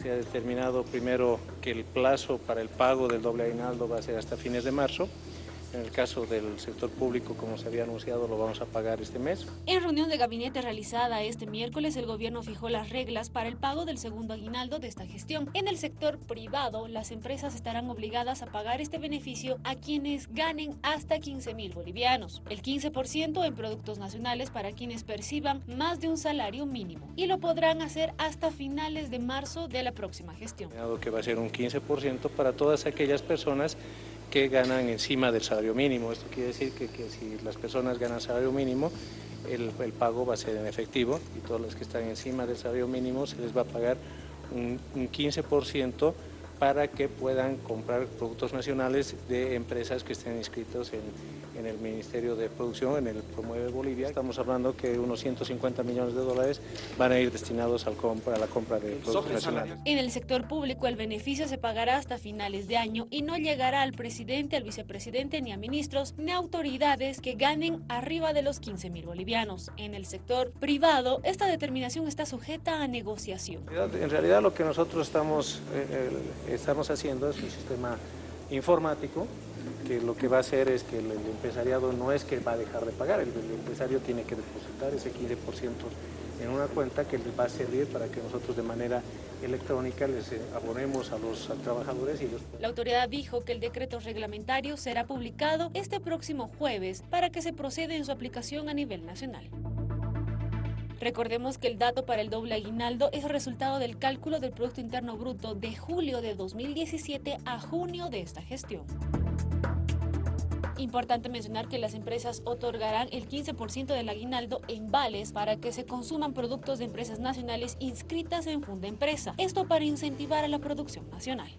Se ha determinado primero que el plazo para el pago del doble aguinaldo va a ser hasta fines de marzo. En el caso del sector público, como se había anunciado, lo vamos a pagar este mes. En reunión de gabinete realizada este miércoles, el gobierno fijó las reglas para el pago del segundo aguinaldo de esta gestión. En el sector privado, las empresas estarán obligadas a pagar este beneficio a quienes ganen hasta 15 mil bolivianos, el 15% en productos nacionales para quienes perciban más de un salario mínimo y lo podrán hacer hasta finales de marzo de la próxima gestión. Que va a ser un 15% para todas aquellas personas que ganan encima del salario mínimo. Esto quiere decir que, si las personas ganan salario mínimo, el, el, pago va a ser en efectivo y todos los que están encima del salario mínimo se les va a pagar un, un 15% para que puedan comprar productos nacionales de empresas que estén inscritos en, en, el Ministerio de Producción, en el Promueve Bolivia. Estamos hablando que unos 150 millones de dólares van a ir destinados al compra, a la compra de productos nacionales. En el sector público el beneficio se pagará hasta finales de año y no llegará al presidente, al vicepresidente, ni a ministros, ni a autoridades que ganen arriba de los 15 mil bolivianos. En el sector privado, esta determinación está sujeta a negociación. En realidad lo que nosotros estamos... Eh, estamos haciendo es un sistema informático que lo que va a hacer es que el, empresariado no es que va a dejar de pagar, el, empresario tiene que depositar ese 15% en una cuenta que les va a servir para que nosotros de manera electrónica les abonemos a los trabajadores. Y los... La autoridad dijo que el decreto reglamentario será publicado este próximo jueves para que se proceda en su aplicación a nivel nacional. Recordemos que el dato para el doble aguinaldo es resultado del cálculo del Producto Interno Bruto de julio de 2017 a junio de esta gestión. Importante mencionar que las empresas otorgarán el 15% del aguinaldo en vales para que se consuman productos de empresas nacionales inscritas en Funda Empresa. Esto para incentivar a la producción nacional.